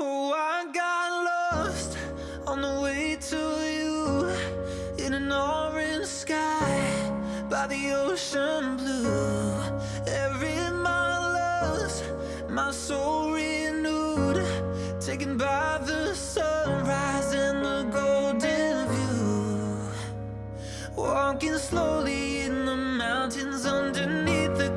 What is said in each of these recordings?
Oh, I got lost on the way to you in an orange sky by the ocean blue. Every mile lost, my soul renewed, taken by the sunrise and the golden view. Walking slowly in the mountains underneath the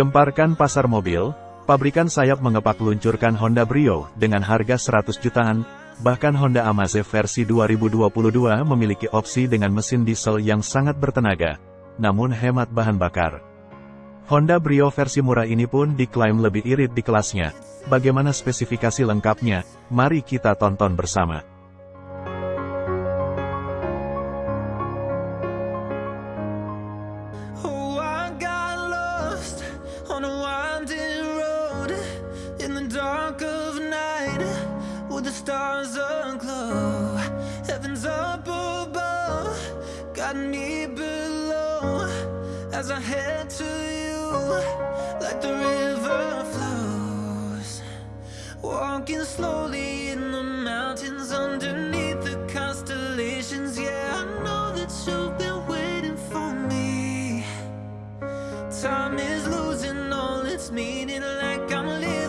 Gemparkan pasar mobil, pabrikan sayap mengepak luncurkan Honda Brio dengan harga 100 jutaan, bahkan Honda Amaze versi 2022 memiliki opsi dengan mesin diesel yang sangat bertenaga, namun hemat bahan bakar. Honda Brio versi murah ini pun diklaim lebih irit di kelasnya. Bagaimana spesifikasi lengkapnya? Mari kita tonton bersama. Stars aglow. Heaven's up above, got me below as I head to you like the river flows. Walking slowly in the mountains underneath the constellations. Yeah, I know that you've been waiting for me. Time is losing all its meaning, like I'm living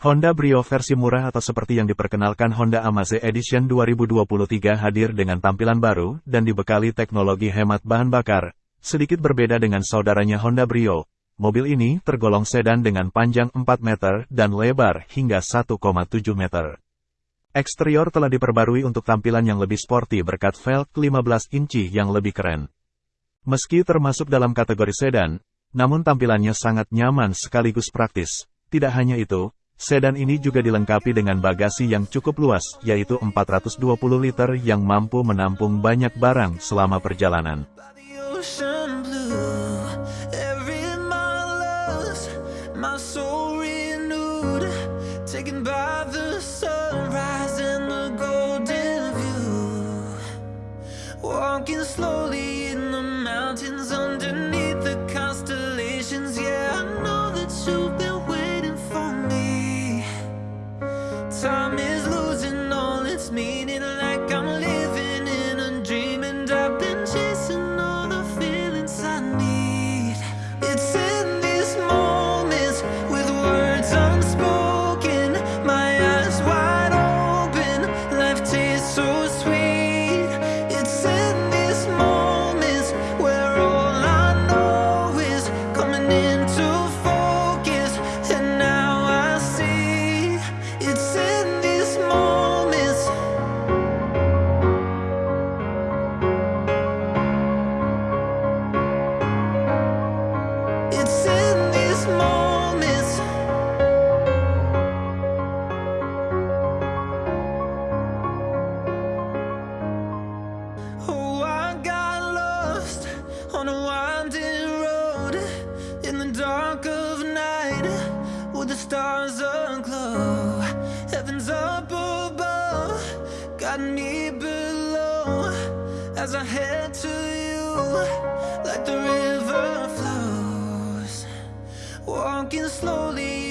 Honda Brio versi murah atau seperti yang diperkenalkan Honda Amaze Edition 2023 hadir dengan tampilan baru dan dibekali teknologi hemat bahan bakar. Sedikit berbeda dengan saudaranya Honda Brio, mobil ini tergolong sedan dengan panjang 4 meter dan lebar hingga 1,7 meter. Eksterior telah diperbarui untuk tampilan yang lebih sporty berkat velg 15 inci yang lebih keren. Meski termasuk dalam kategori sedan, namun tampilannya sangat nyaman sekaligus praktis. Tidak hanya itu, sedan ini juga dilengkapi dengan bagasi yang cukup luas, yaitu 420 liter yang mampu menampung banyak barang selama perjalanan. As I head to you like the river flows. Walking slowly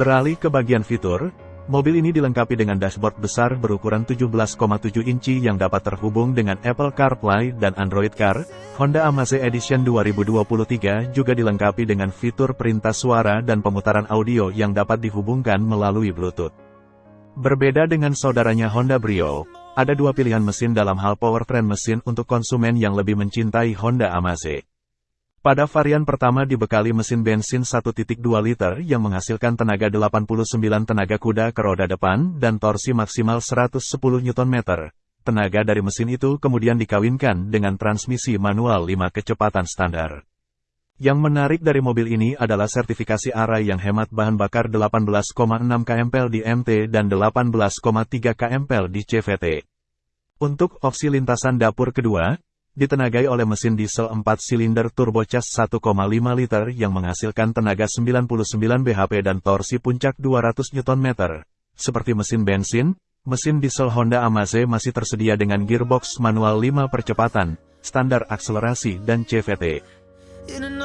Beralih ke bagian fitur, mobil ini dilengkapi dengan dashboard besar berukuran 17,7 inci yang dapat terhubung dengan Apple CarPlay dan Android Car. Honda Amaze Edition 2023 juga dilengkapi dengan fitur perintah suara dan pemutaran audio yang dapat dihubungkan melalui Bluetooth. Berbeda dengan saudaranya Honda Brio, ada dua pilihan mesin dalam hal powertrain mesin untuk konsumen yang lebih mencintai Honda Amaze. Pada varian pertama dibekali mesin bensin 1.2 liter yang menghasilkan tenaga 89 tenaga kuda ke roda depan dan torsi maksimal 110 Nm. Tenaga dari mesin itu kemudian dikawinkan dengan transmisi manual 5 kecepatan standar. Yang menarik dari mobil ini adalah sertifikasi ARAI yang hemat bahan bakar 18,6 kmpl di MT dan 18,3 kmpl di CVT. Untuk opsi lintasan dapur kedua, ditenagai oleh mesin diesel 4 silinder turbocharged 1,5 liter yang menghasilkan tenaga 99 bhp dan torsi puncak 200 Nm. Seperti mesin bensin, mesin diesel Honda Amaze masih tersedia dengan gearbox manual 5 percepatan, standar akselerasi dan CVT. An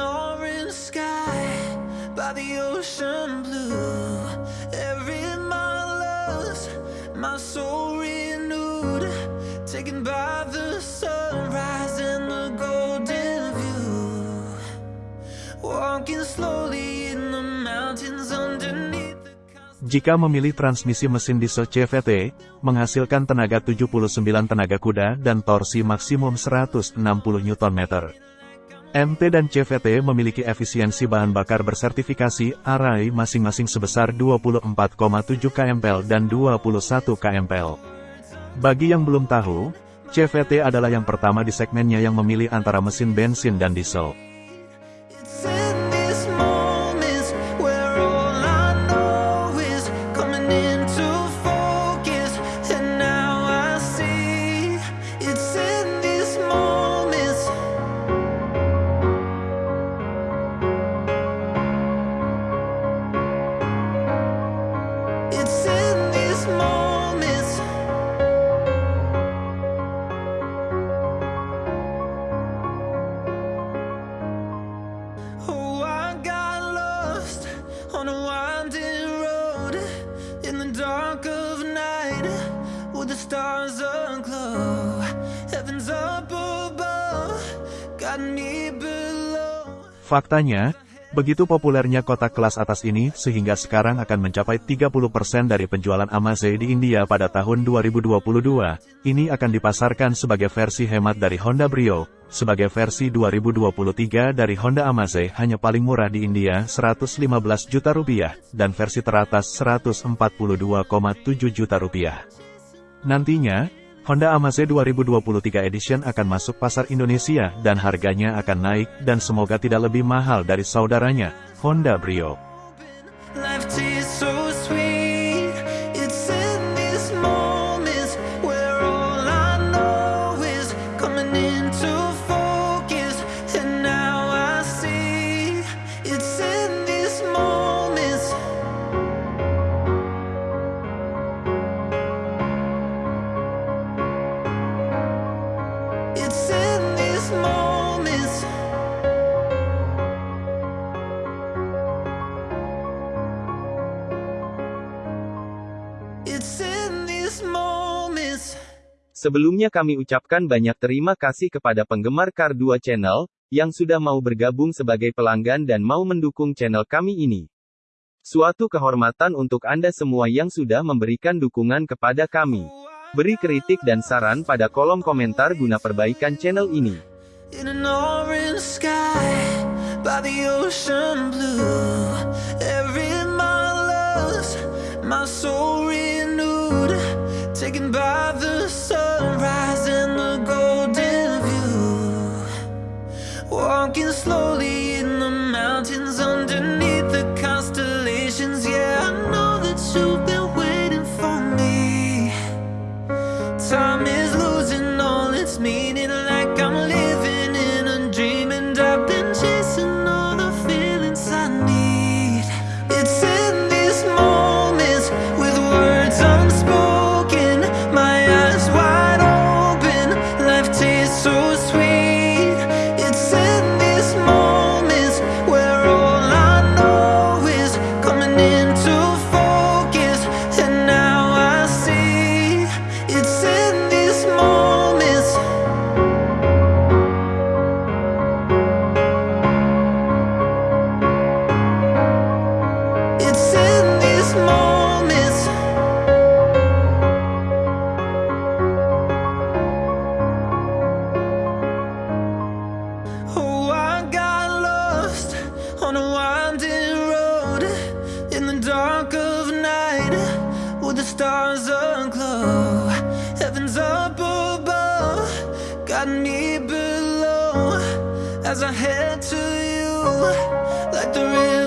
Jika memilih transmisi mesin diesel CVT, menghasilkan tenaga 79 tenaga kuda dan torsi maksimum 160 Nm. MT dan CVT memiliki efisiensi bahan bakar bersertifikasi ARAI masing-masing sebesar 24,7 kmpl dan 21 kmpl. Bagi yang belum tahu, CVT adalah yang pertama di segmennya yang memilih antara mesin bensin dan diesel. Faktanya, begitu populernya kotak kelas atas ini sehingga sekarang akan mencapai 30% dari penjualan Amaze di India pada tahun 2022. Ini akan dipasarkan sebagai versi hemat dari Honda Brio, sebagai versi 2023 dari Honda Amaze hanya paling murah di India 115 juta rupiah, dan versi teratas 142,7 juta rupiah. Nantinya, Honda Amaze 2023 Edition akan masuk pasar Indonesia dan harganya akan naik dan semoga tidak lebih mahal dari saudaranya, Honda Brio. Sebelumnya kami ucapkan banyak terima kasih kepada penggemar Car 2 Channel, yang sudah mau bergabung sebagai pelanggan dan mau mendukung channel kami ini. Suatu kehormatan untuk Anda semua yang sudah memberikan dukungan kepada kami. Beri kritik dan saran pada kolom komentar guna perbaikan channel ini. slowly. As I head to you, like the river.